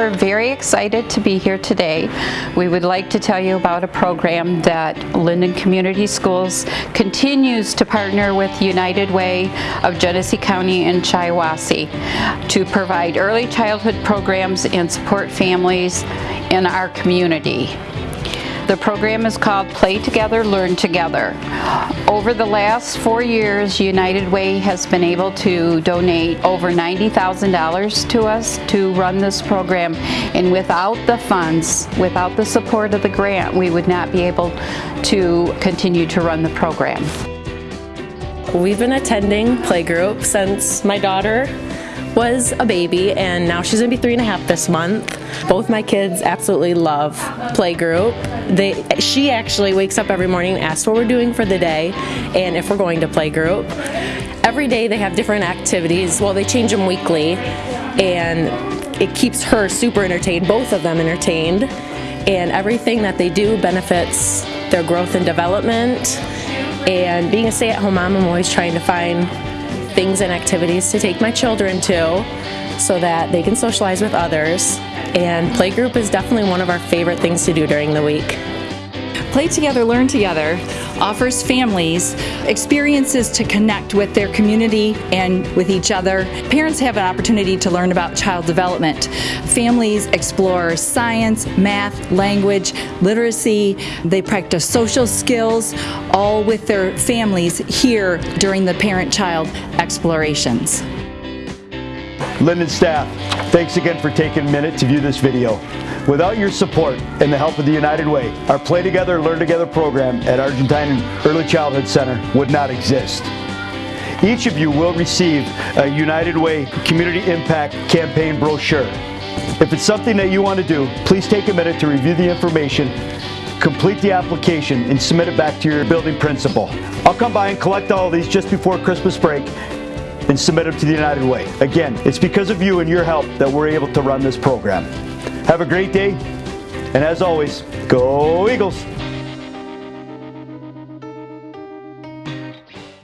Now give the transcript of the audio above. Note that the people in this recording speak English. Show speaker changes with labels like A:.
A: are very excited to be here today. We would like to tell you about a program that Linden Community Schools continues to partner with United Way of Genesee County and Shiawassee to provide early childhood programs and support families in our community. The program is called Play Together, Learn Together. Over the last four years, United Way has been able to donate over $90,000 to us to run this program. And without the funds, without the support of the grant, we would not be able to continue to run the program.
B: We've been attending playgroup since my daughter was a baby and now she's gonna be three and a half this month. Both my kids absolutely love playgroup. They, she actually wakes up every morning and asks what we're doing for the day and if we're going to playgroup. Every day they have different activities. Well, they change them weekly and it keeps her super entertained, both of them entertained. And everything that they do benefits their growth and development. And being a stay-at-home mom, I'm always trying to find things and activities to take my children to so that they can socialize with others. And playgroup is definitely one of our favorite things to do during the week.
C: Play Together, Learn Together offers families experiences to connect with their community and with each other. Parents have an opportunity to learn about child development. Families explore science, math, language, literacy. They practice social skills, all with their families here during the parent-child explorations.
D: Linden staff, thanks again for taking a minute to view this video. Without your support and the help of the United Way, our Play Together, Learn Together program at Argentine Early Childhood Center would not exist. Each of you will receive a United Way Community Impact Campaign brochure. If it's something that you want to do, please take a minute to review the information, complete the application, and submit it back to your building principal. I'll come by and collect all these just before Christmas break and submit them to the United Way. Again, it's because of you and your help that we're able to run this program. Have a great day, and as always, go Eagles!